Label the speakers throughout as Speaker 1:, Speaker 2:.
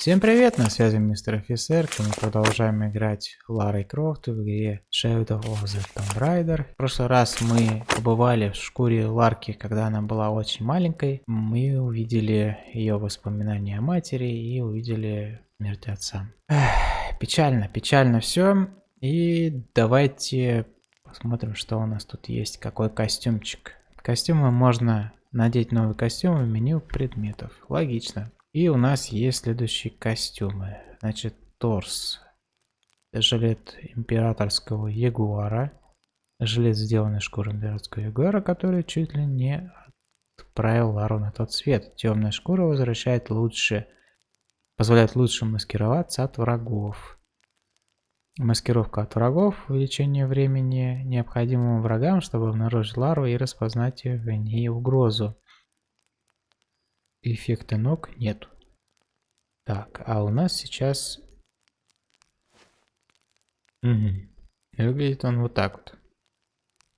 Speaker 1: Всем привет, на связи мистер офицер, мы продолжаем играть Ларой Крофт в игре Shadow of the Tomb Raider. В прошлый раз мы побывали в шкуре Ларки, когда она была очень маленькой. Мы увидели ее воспоминания о матери и увидели смерть отца. Эх, печально, печально все. И давайте посмотрим, что у нас тут есть, какой костюмчик. Костюмы можно надеть новый костюм в меню предметов. Логично. И у нас есть следующие костюмы. Значит, торс. Жилет императорского ягуара. Жилет, сделанный шкуры императорского ягуара, который чуть ли не отправил Лару на тот свет. Темная шкура возвращает лучше, позволяет лучше маскироваться от врагов. Маскировка от врагов, увеличение времени необходимому врагам, чтобы обнаружить Лару и распознать в ней угрозу. Эффекта ног нет. Так, а у нас сейчас... Угу. Выглядит он вот так вот.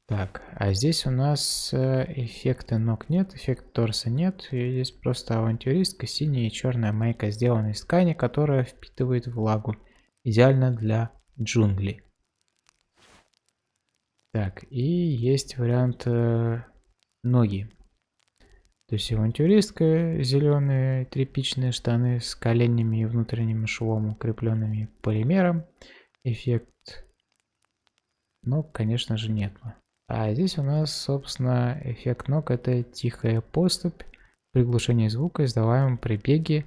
Speaker 1: Так, а здесь у нас э, эффекта ног нет, эффект торса нет. И здесь просто авантюристка, синяя и черная майка, сделанная из ткани, которая впитывает влагу. Идеально для джунглей. Так, и есть вариант э, ноги. То есть авантюристка, зеленые тряпичные штаны с коленями и внутренним швом, укрепленными полимером. Эффект ног, конечно же, нет. А здесь у нас, собственно, эффект ног это тихая поступь, приглушение звука, издаваемым при беге,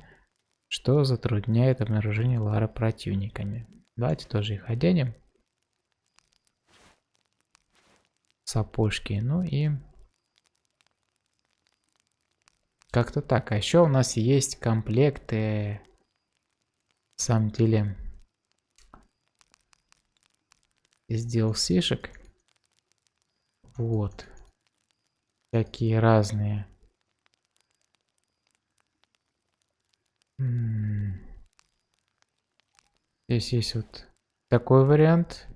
Speaker 1: что затрудняет обнаружение Лара противниками. Давайте тоже их оденем. Сапожки. Ну и Как-то так. А еще у нас есть комплекты. На самом деле. Из DLC-шек. Вот. Такие разные. Здесь есть вот такой вариант.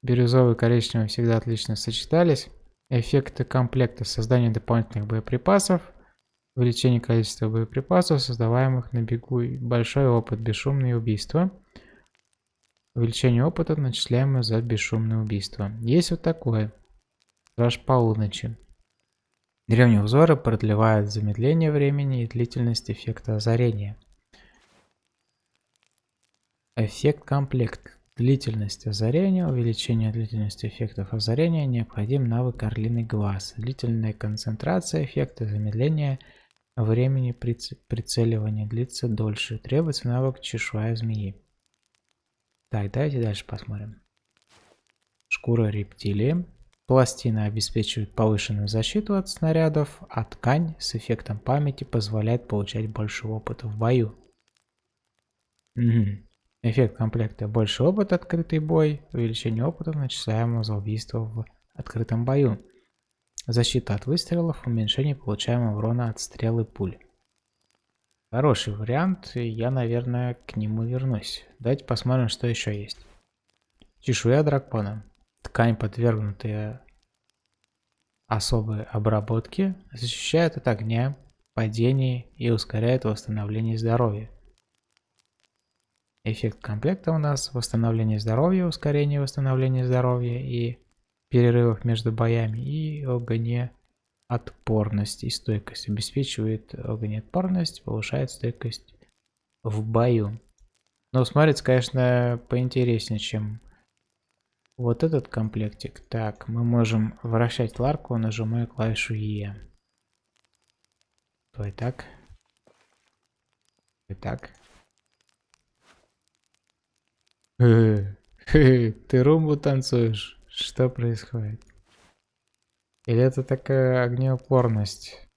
Speaker 1: Бирюзовый и коричневый всегда отлично сочетались. Эффекты комплекта создания дополнительных боеприпасов. Увеличение количества боеприпасов, создаваемых на бегу, большой опыт, бесшумные убийства. Увеличение опыта, начисляемого за бесшумное убийство. Есть вот такое. Страж полуночи. Древние узоры продлевают замедление времени и длительность эффекта озарения. Эффект комплект. Длительность озарения, увеличение длительности эффектов озарения, необходим навык орлиный глаз. Длительная концентрация эффекта замедления – Времени прицеливания длится дольше. Требуется навык чешуя змеи. Так, давайте дальше посмотрим. Шкура рептилии. Пластина обеспечивает повышенную защиту от снарядов, а ткань с эффектом памяти позволяет получать больше опыта в бою. Угу. Эффект комплекта больше опыта, открытый бой, увеличение опыта, начисляемого за убийство в открытом бою. Защита от выстрелов, уменьшение получаемого урона от стрелы пуль. Хороший вариант, я, наверное, к нему вернусь. Давайте посмотрим, что еще есть. Чешуя дракона. Ткань, подвергнутая особой обработке, защищает от огня, падений и ускоряет восстановление здоровья. Эффект комплекта у нас восстановление здоровья, ускорение восстановления здоровья и перерывов между боями и огнеотпорность и стойкость. Обеспечивает огнеотпорность, повышает стойкость в бою. Но смотрится, конечно, поинтереснее, чем вот этот комплектик. Так, мы можем вращать ларку, нажимая клавишу E. Давай так. И так. Ты румбу танцуешь? Что происходит? Или это такая огнеупорность,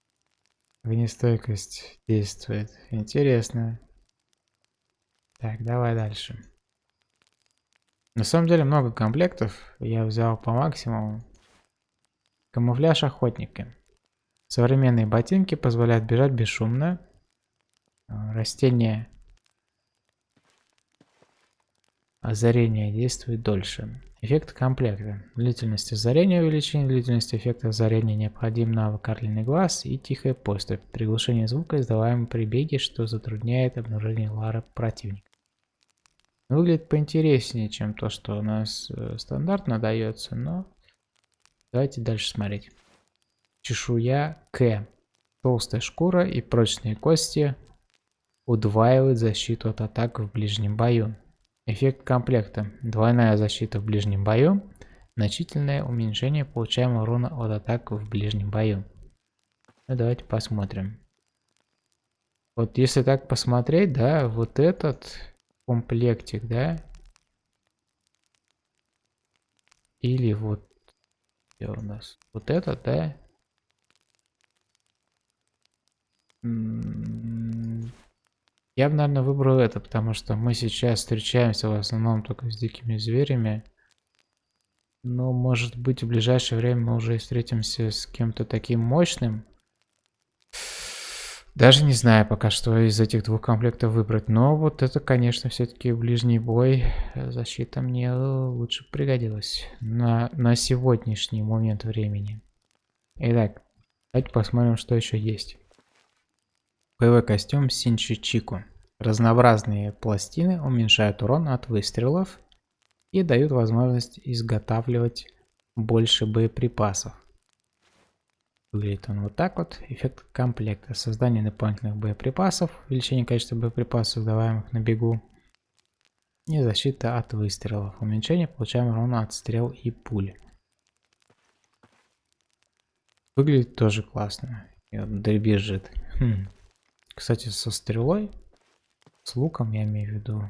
Speaker 1: огнестойкость действует? Интересно. Так, давай дальше. На самом деле много комплектов. Я взял по максимуму. Камуфляж охотника. Современные ботинки позволяют бежать бесшумно. Растение озарение действует дольше. Эффект комплекта. Длительность озарения увеличение, длительность эффекта озарения необходим навык орлиный глаз и тихая поступь. Приглушение звука, издаваемый при беге, что затрудняет обнаружение лары противника. Выглядит поинтереснее, чем то, что у нас э, стандартно дается, но давайте дальше смотреть. Чешуя К. Толстая шкура и прочные кости удваивают защиту от атак в ближнем бою. Эффект комплекта. Двойная защита в ближнем бою. Значительное уменьшение получаемого урона от атак в ближнем бою. Ну, давайте посмотрим. Вот если так посмотреть, да, вот этот комплектик, да, или вот где у нас вот этот, да, я бы, наверное, выбрал это, потому что мы сейчас встречаемся в основном только с дикими зверями. Но, может быть, в ближайшее время мы уже встретимся с кем-то таким мощным. Даже не знаю пока, что из этих двух комплектов выбрать. Но вот это, конечно, все-таки ближний бой. Защита мне лучше пригодилась на, на сегодняшний момент времени. Итак, давайте посмотрим, что еще есть. Боевой костюм Синчи Чику. Разнообразные пластины уменьшают урон от выстрелов и дают возможность изготавливать больше боеприпасов. Выглядит он вот так вот. Эффект комплекта. Создание дополнительных боеприпасов. Увеличение количества боеприпасов, создаваемых на бегу. И защита от выстрелов. Уменьшение получаемого урона от стрел и пули. Выглядит тоже классно. И вот дребезжит. Хм. Кстати, со стрелой, с луком я имею в виду,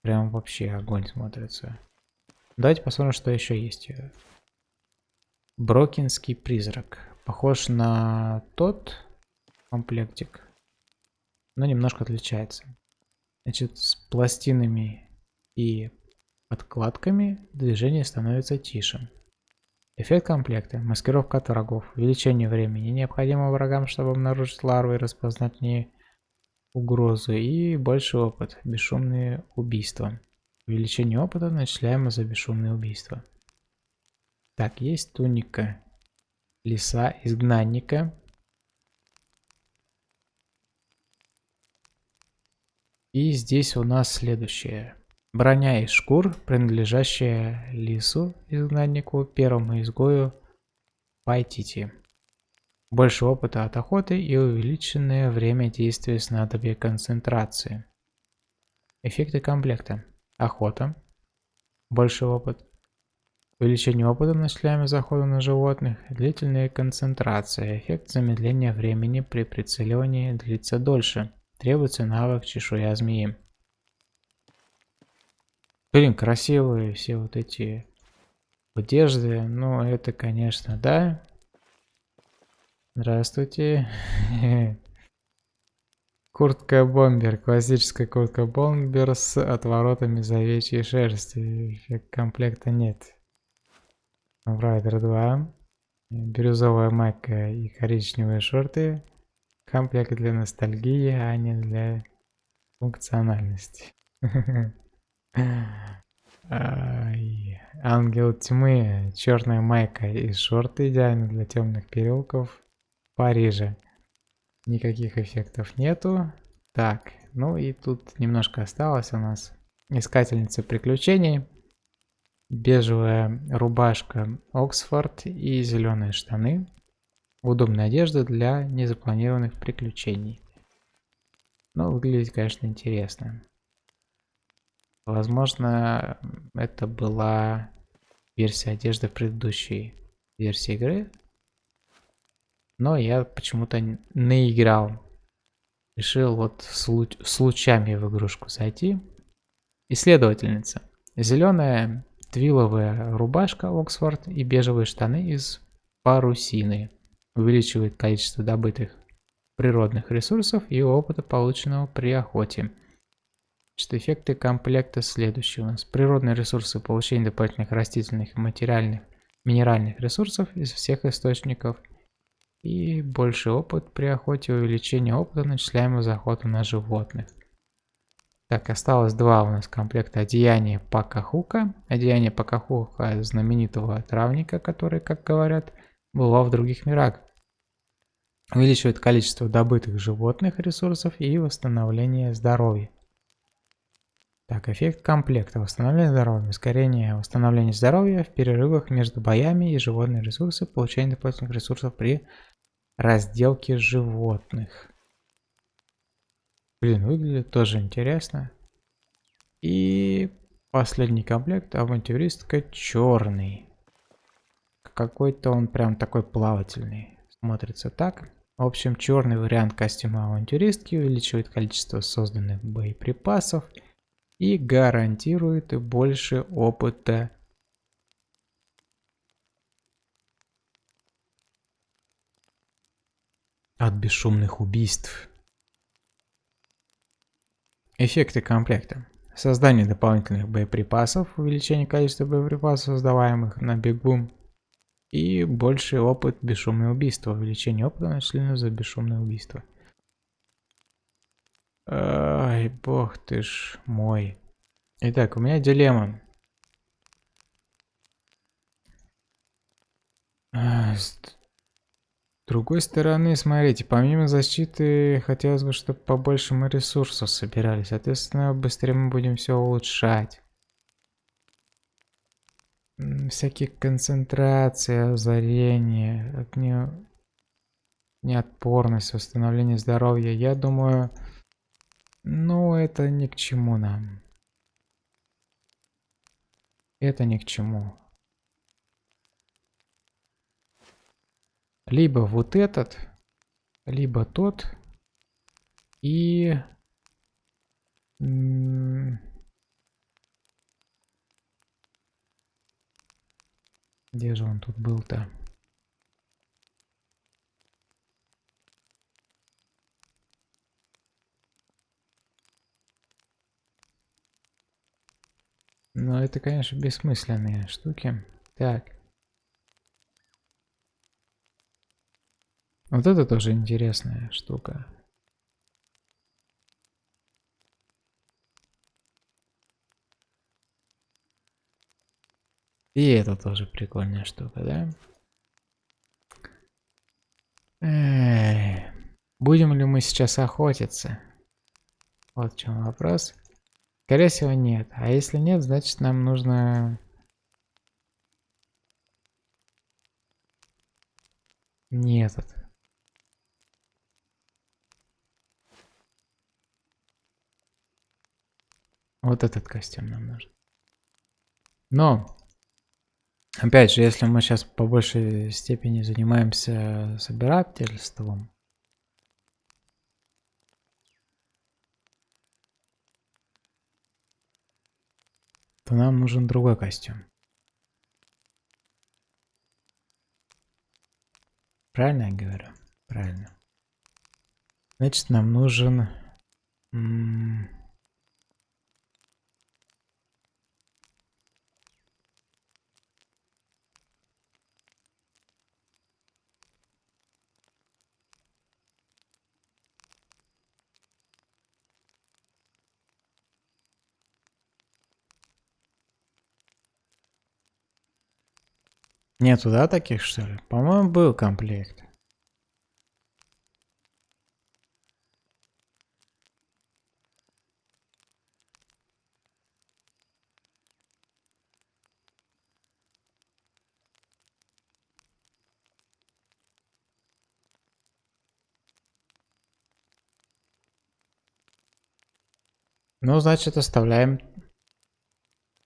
Speaker 1: прям вообще огонь смотрится. Давайте посмотрим, что еще есть. Брокинский призрак. Похож на тот комплектик, но немножко отличается. Значит, с пластинами и подкладками движение становится тише. Эффект комплекта. Маскировка от врагов. Увеличение времени. Необходимо врагам, чтобы обнаружить ларвы и распознать не угрозы. И больше опыт. Бесшумные убийства. Увеличение опыта начисляемо за бесшумные убийства. Так, есть туника. Лиса изгнанника. И здесь у нас следующее. Броня из шкур, принадлежащая лису, изгнаннику, первому изгою Пайтити. Больше опыта от охоты и увеличенное время действия снадобья концентрации. Эффекты комплекта. Охота. Больше опыт. Увеличение опыта начисляемого захода на животных. Длительная концентрация. Эффект замедления времени при прицеливании длится дольше. Требуется навык чешуя змеи. Блин, красивые все вот эти одежды. Ну, это, конечно, да. Здравствуйте. Куртка бомбер. Классическая куртка бомбер с отворотами из овечьей шерсти. Комплекта нет. Райдер 2. Бирюзовая майка и коричневые шорты. Комплект для ностальгии, а не для функциональности. Ангел тьмы, черная майка и шорты идеально для темных переулков Парижа. Никаких эффектов нету. Так, ну и тут немножко осталось у нас. Искательница приключений. Бежевая рубашка Оксфорд и зеленые штаны. Удобная одежда для незапланированных приключений. Ну, выглядит, конечно, интересно. Возможно, это была версия одежды предыдущей версии игры. Но я почему-то наиграл. Решил вот случ случайно в игрушку зайти. Исследовательница. Зеленая твиловая рубашка Оксфорд и бежевые штаны из парусины. Увеличивает количество добытых природных ресурсов и опыта, полученного при охоте. Значит, эффекты комплекта следующие у нас. Природные ресурсы, получение дополнительных растительных, материальных, минеральных ресурсов из всех источников. И больше опыт при охоте, увеличение опыта, начисляемого за охоту на животных. Так, осталось два у нас комплекта. Одеяние Пакахука. Одеяние Пакахука знаменитого травника, который, как говорят, была в других мирах. Увеличивает количество добытых животных ресурсов и восстановление здоровья. Так, эффект комплекта. Восстановление здоровья. Ускорение восстановления здоровья в перерывах между боями и животные ресурсы. Получение дополнительных ресурсов при разделке животных. Блин, выглядит тоже интересно. И последний комплект. Авантюристка черный. Какой-то он прям такой плавательный. Смотрится так. В общем, черный вариант костюма авантюристки увеличивает количество созданных боеприпасов и гарантирует больше опыта от бесшумных убийств. Эффекты комплекта. Создание дополнительных боеприпасов, увеличение количества боеприпасов, создаваемых на бегу, и больший опыт бесшумное убийство, увеличение опыта начислено за бесшумное убийство. Ай, бог ты ж мой. Итак, у меня дилемма. А, с другой стороны, смотрите, помимо защиты, хотелось бы, чтобы побольше мы ресурсов собирали. Соответственно, быстрее мы будем все улучшать. Всякие концентрации, озарение, огне... неотпорность, восстановление здоровья. Я думаю, ну, это ни к чему нам. Это ни к чему. Либо вот этот, либо тот. И... Где же он тут был-то? Но это, конечно, бессмысленные штуки. Так. Вот это тоже интересная штука. И это тоже прикольная штука, да? Эй, будем ли мы сейчас охотиться? Вот в чем вопрос. Скорее всего нет. А если нет, значит нам нужно... Не этот. Вот этот костюм нам нужен. Но, опять же, если мы сейчас по большей степени занимаемся собирательством, то нам нужен другой костюм. Правильно я говорю? Правильно. Значит, нам нужен... Нету, да, таких, что ли? По-моему, был комплект. Ну, значит, оставляем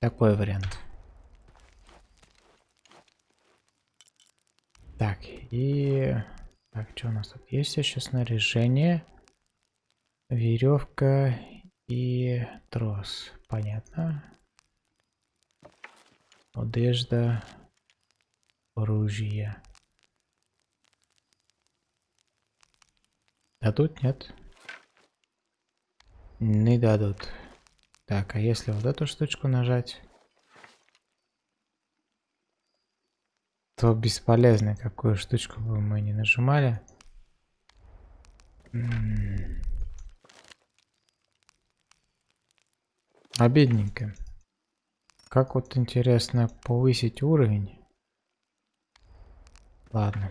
Speaker 1: такой вариант. Так, и... Так, что у нас тут есть еще снаряжение? Веревка и трос. Понятно. Одежда. Оружие. Дадут? Нет? Не дадут. Так, а если вот эту штучку нажать? То бесполезно, какую штучку бы мы не нажимали. Обидненько. Как вот интересно повысить уровень? Ладно.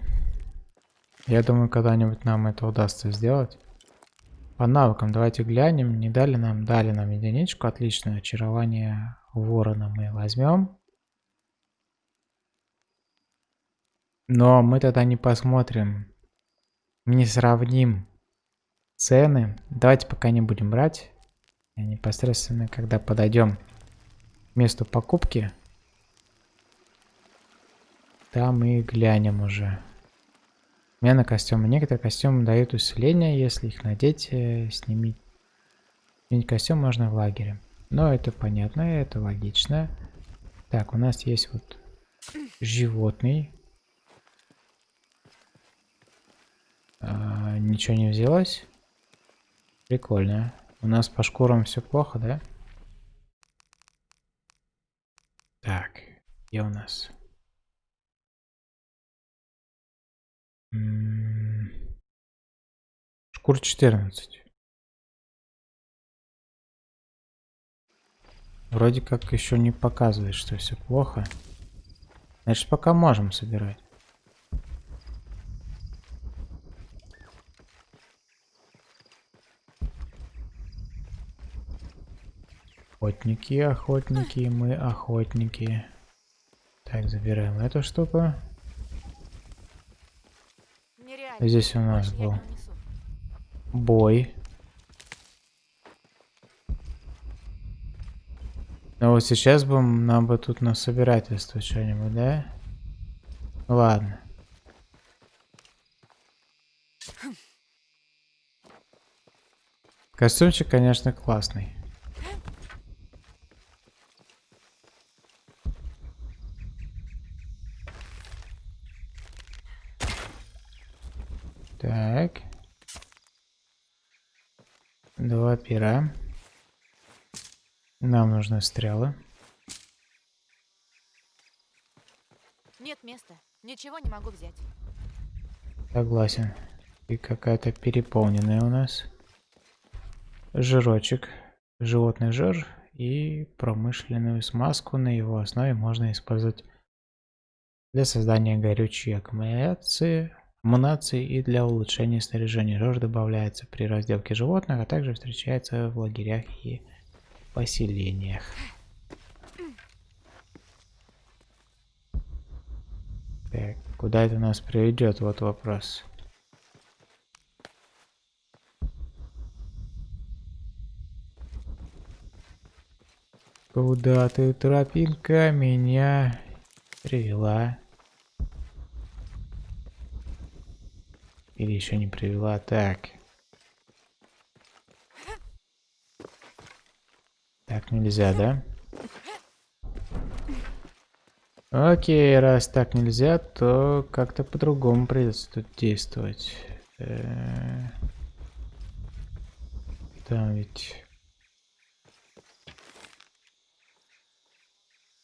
Speaker 1: Я думаю, когда-нибудь нам это удастся сделать. По навыкам давайте глянем. Не дали нам, дали нам единичку. Отлично. Очарование ворона мы возьмем. Но мы тогда не посмотрим. Не сравним цены. Давайте пока не будем брать. Непосредственно, когда подойдем к месту покупки, там и глянем уже. Смена костюма. Некоторые костюмы дают усиление, если их надеть, э, снимить. Сменить костюм можно в лагере. Но это понятно, это логично. Так, у нас есть вот животный. А, ничего не взялось. Прикольно. У нас по шкурам все плохо, да? Так, где у нас? Шкур 14. Вроде как еще не показывает, что все плохо. Значит, пока можем собирать. Охотники, охотники, мы охотники. Так, забираем эту штуку. Здесь у нас был бой. Но вот сейчас бы нам бы тут на собирательство что-нибудь, да? Ладно. Костюмчик, конечно, классный. Так. Два пера. Нам нужны стрелы.
Speaker 2: Нет места. Ничего не могу взять.
Speaker 1: Согласен. И какая-то переполненная у нас. Жирочек. Животный жир и промышленную смазку на его основе можно использовать для создания горючей аккумуляции Амунации и для улучшения снаряжения рожь добавляется при разделке животных, а также встречается в лагерях и поселениях. Так, куда это нас приведет? Вот вопрос. Куда ты, тропинка, меня привела? Или еще не привела. Так. Так нельзя, да? Окей, раз так нельзя, то как-то по-другому придется тут действовать. Э, там ведь...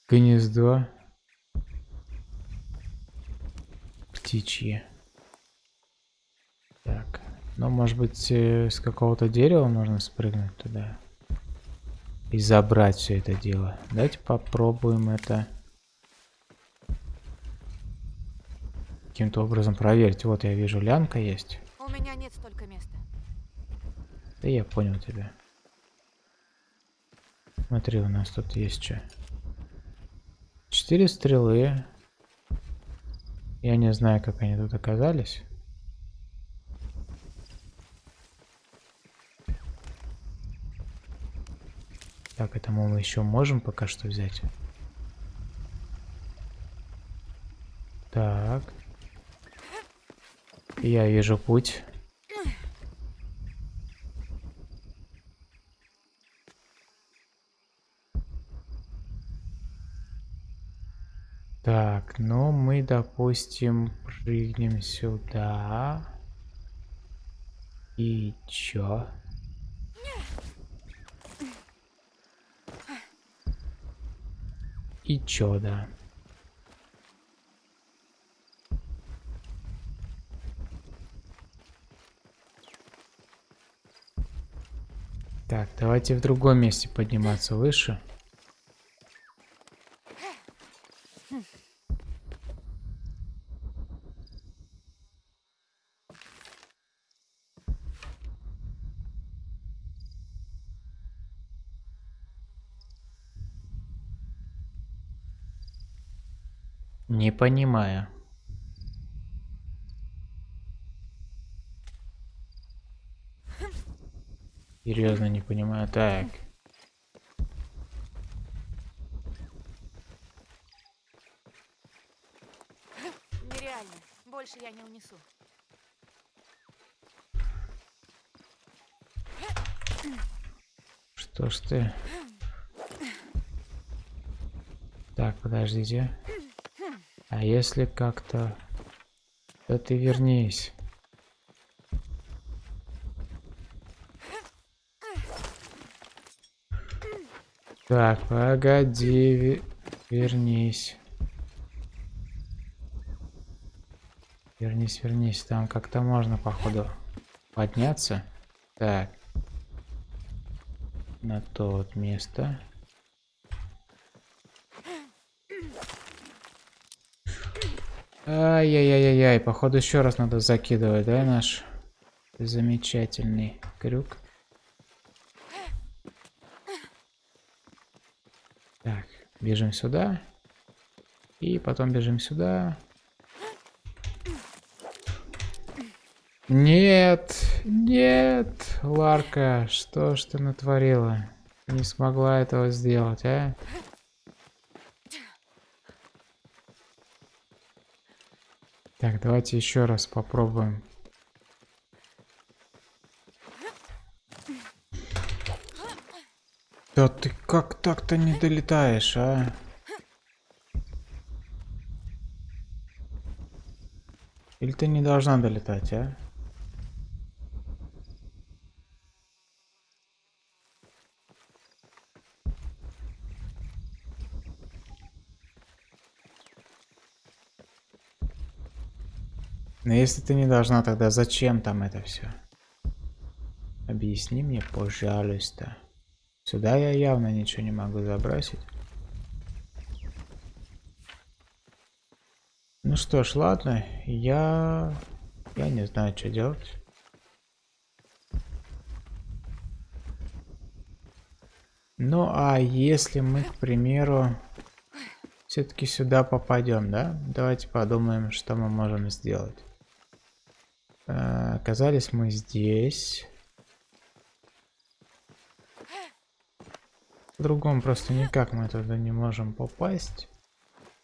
Speaker 1: Гнездо. Птичье. Так, ну может быть э, с какого-то дерева можно спрыгнуть туда и забрать все это дело. Давайте попробуем это каким-то образом проверить. Вот я вижу, лянка есть.
Speaker 2: У меня нет столько места.
Speaker 1: Да я понял тебя. Смотри, у нас тут есть что. Четыре стрелы. Я не знаю, как они тут оказались. Так, это мы еще можем пока что взять. Так. Я вижу путь. Так, ну мы, допустим, прыгнем сюда. И чё? И чё, да. Так, давайте в другом месте подниматься выше. Не понимаю. Серьезно не понимаю. Так.
Speaker 2: Нереально. Больше я не унесу.
Speaker 1: Что ж ты? Так, подождите. А если как-то... Да ты вернись. Так, погоди, ве- вернись. Вернись, вернись. Там как-то можно, походу, подняться. Так. На то вот место. Ай-яй-яй-яй, походу еще раз надо закидывать, да, наш замечательный крюк. Так, бежим сюда. И потом бежим сюда. Нет, нет, Ларка, что ж ты натворила? Не смогла этого сделать, а? Так, давайте еще раз попробуем. Да ты как так-то не долетаешь, а? Или ты не должна долетать, а? Если ты не должна, тогда зачем там это все? Объясни мне, пожалуйста. Сюда я явно ничего не могу забросить. Ну что ж, ладно, я... Я не знаю, что делать. Ну, а если мы, к примеру, все-таки сюда попадем, да? Давайте подумаем, что мы можем сделать. Э, Оказались мы здесь. По-другому просто никак мы туда не можем попасть.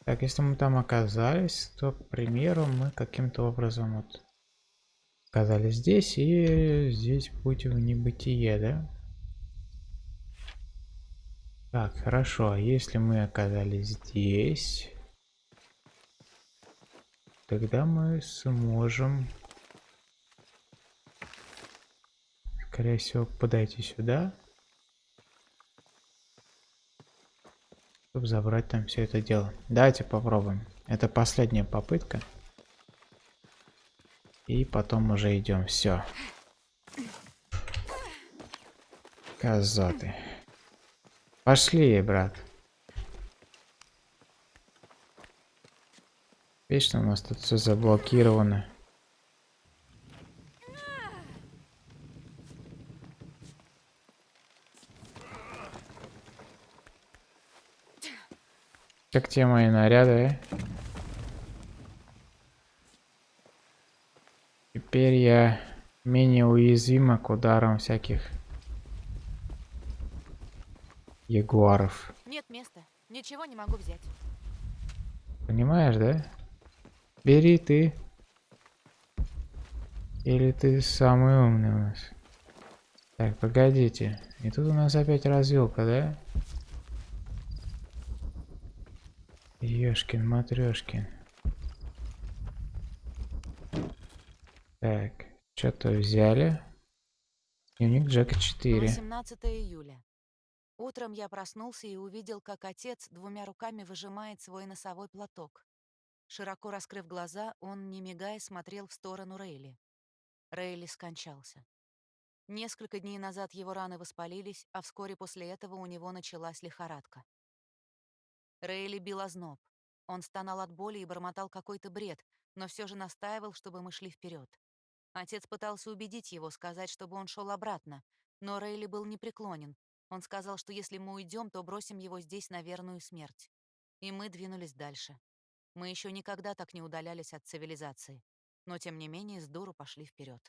Speaker 1: Так, если мы там оказались, то, к примеру, мы каким-то образом вот оказались здесь, и здесь путь в небытие, да? Так, хорошо, а если мы оказались здесь, тогда мы сможем, скорее всего, подойти сюда. чтобы забрать там все это дело. Давайте попробуем. Это последняя попытка. И потом уже идем. Все. Козоты. Пошли, брат. Вечно у нас тут все заблокировано. Как те мои наряды? Теперь я менее уязвима к ударам всяких ягуаров.
Speaker 2: Нет места. Ничего не могу взять.
Speaker 1: Понимаешь, да? Бери ты. Или ты самый умный у нас? Так, погодите. И тут у нас опять развилка, да? Ёшкин, матрешкин. Так, что-то взяли. Дневник Джека 4.
Speaker 2: 18 июля. Утром я проснулся и увидел, как отец двумя руками выжимает свой носовой платок. Широко раскрыв глаза, он, не мигая, смотрел в сторону Рейли. Рейли скончался. Несколько дней назад его раны воспалились, а вскоре после этого у него началась лихорадка. Рейли бил озноб. Он стонал от боли и бормотал какой-то бред, но все же настаивал, чтобы мы шли вперед. Отец пытался убедить его, сказать, чтобы он шел обратно, но Рейли был непреклонен. Он сказал, что если мы уйдем, то бросим его здесь на верную смерть. И мы двинулись дальше. Мы еще никогда так не удалялись от цивилизации, но тем не менее с дуру пошли вперед.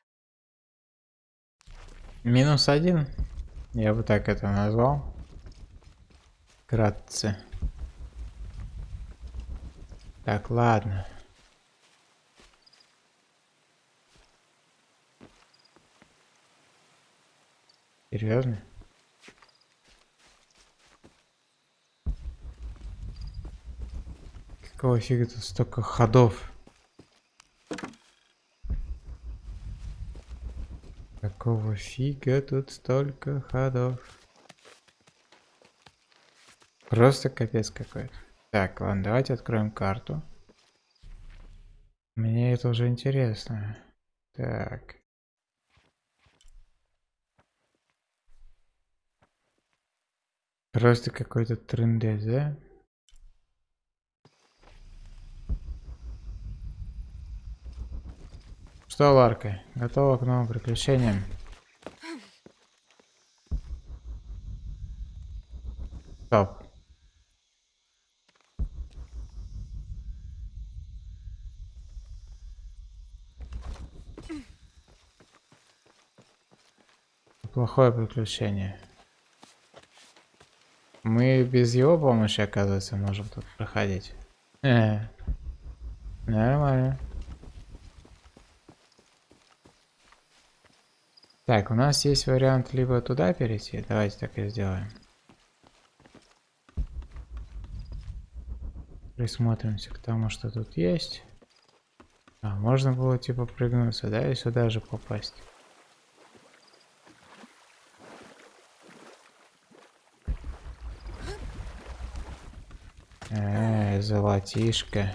Speaker 1: Минус один. Я бы так это назвал. Кратце. Так, ладно. Серьезно? Какого фига тут столько ходов? Какого фига тут столько ходов? Просто капец какой-то. Так, ладно, давайте откроем карту. Мне это уже интересно. Так. Просто какой-то трендец, да? Что, Ларка, готова к новым приключениям? Стоп. Плохое приключение. Мы без его помощи, оказывается, можем тут проходить. Э, нормально. Так, у нас есть вариант либо туда перейти. Давайте так и сделаем. Присмотримся к тому, что тут есть. А, можно было типа прыгнуться, да, и сюда же попасть. Эй, золотишко.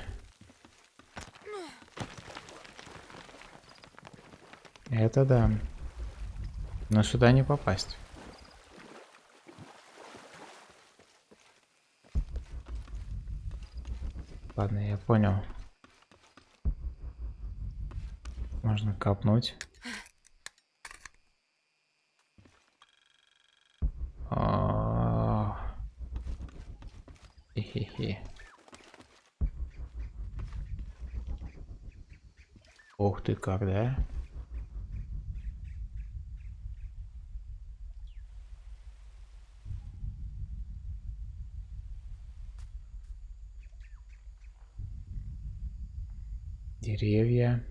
Speaker 1: Это да. Но сюда не попасть. Ладно, я понял. Можно копнуть. Ты как, да? деревья.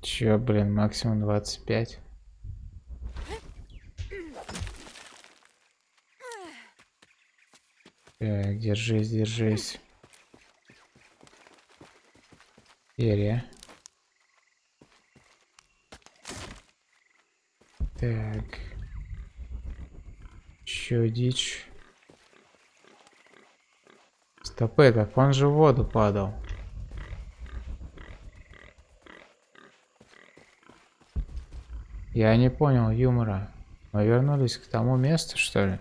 Speaker 1: Чё, блин, максимум 25. Так, держись, держись. Серия. Так. Еще дичь. Стопы, так он же в воду падал. Я не понял юмора. Мы вернулись к тому месту, что ли?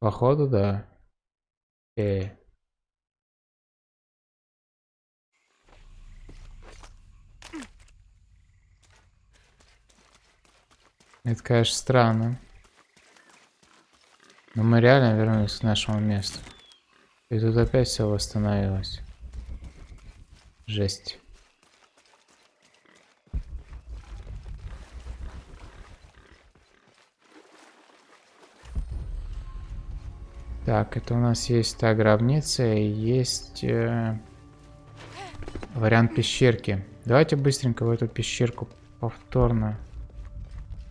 Speaker 1: Походу, да. Э. Это, конечно, странно. Но мы реально вернулись к нашему месту. И тут опять все восстановилось. Жесть. Так, это у нас есть та гробница и есть э, вариант пещерки. Давайте быстренько в эту пещерку повторно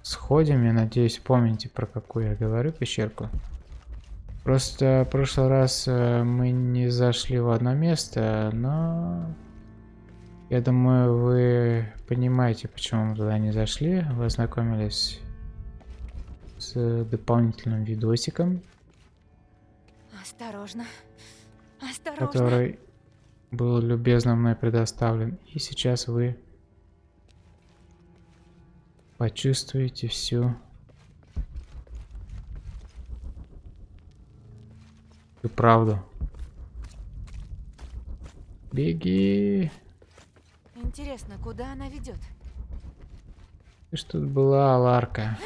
Speaker 1: сходим. Я надеюсь, помните, про какую я говорю пещерку. Просто в прошлый раз э, мы не зашли в одно место, но Я думаю, вы понимаете, почему мы туда не зашли. Вы ознакомились с дополнительным видосиком,
Speaker 2: Осторожно. Осторожно.
Speaker 1: который был любезно мной предоставлен. И сейчас вы почувствуете всю всю правду. Беги!
Speaker 2: Интересно, куда она ведет?
Speaker 1: Ты ж тут была, Ларка.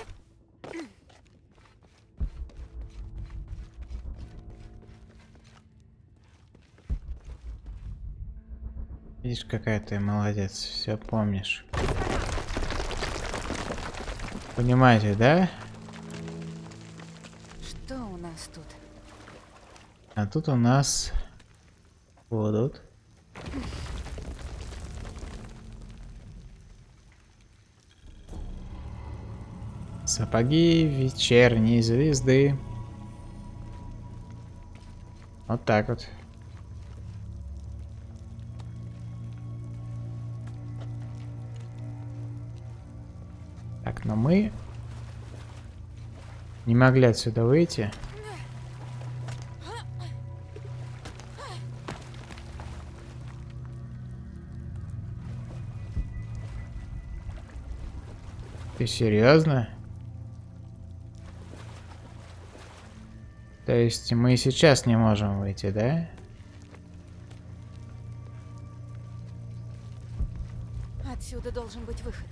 Speaker 1: Видишь, какая ты молодец, все помнишь. Понимаете, да?
Speaker 2: Что у нас тут?
Speaker 1: А тут у нас будут сапоги вечерней звезды. Вот так вот. Но мы не могли отсюда выйти. Ты серьезно? То есть мы сейчас не можем выйти, да?
Speaker 2: Отсюда должен быть выход.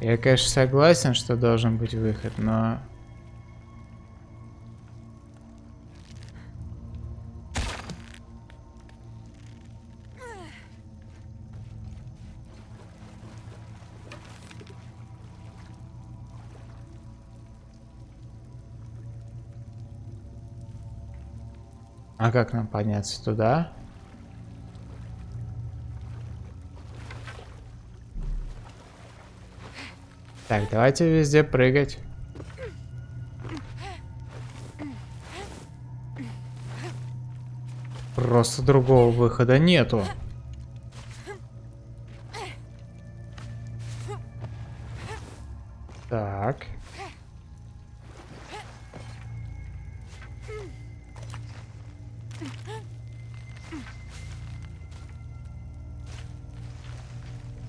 Speaker 1: Я, конечно, согласен, что должен быть выход, но... А как нам подняться туда? Так, давайте везде прыгать. Просто другого выхода нету. Так.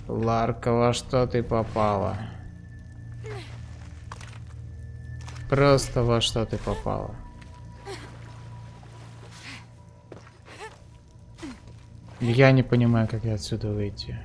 Speaker 1: Ларка, во что ты попала? Просто во что ты попала? Я не понимаю, как я отсюда выйти.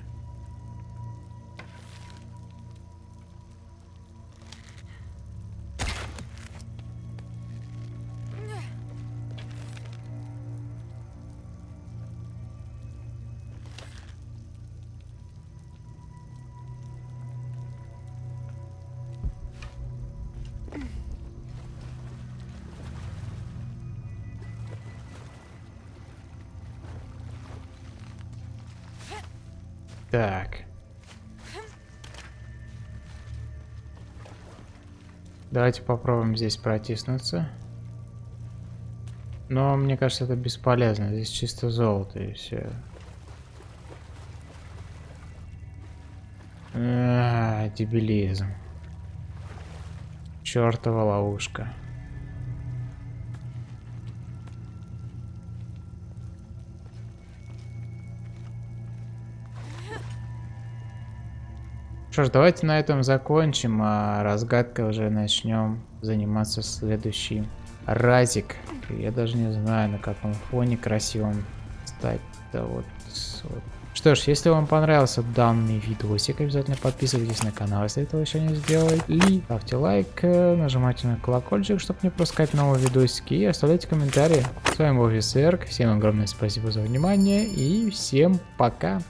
Speaker 1: Давайте попробуем здесь протиснуться. Но мне кажется, это бесполезно. Здесь чисто золото и все. А, дебилизм. Чертова ловушка. Что ж, давайте на этом закончим, а разгадкой уже начнем заниматься следующий разик. Я даже не знаю, на каком фоне красивом стать-то вот, вот. Что ж, если вам понравился данный видосик, обязательно подписывайтесь на канал, если этого еще не сделали. Ставьте лайк, нажимайте на колокольчик, чтобы не пропускать новые видосики, и оставляйте комментарии. С вами был Висерк, всем огромное спасибо за внимание, и всем пока!